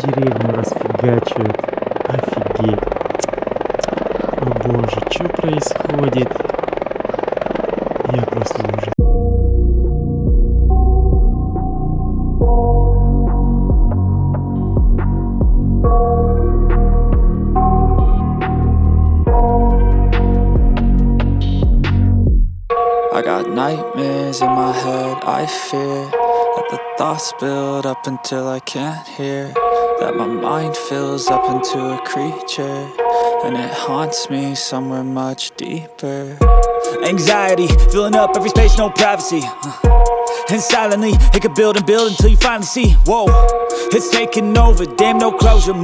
деревню расфигачивают. Офигеть. О боже, что происходит? Я просто ужас. I got nightmares in my head, I fear That the thoughts build up until I can't hear that my mind fills up into a creature And it haunts me somewhere much deeper. Anxiety, filling up every space, no privacy. And silently, it could build and build until you finally see. Whoa, it's taking over, damn no closure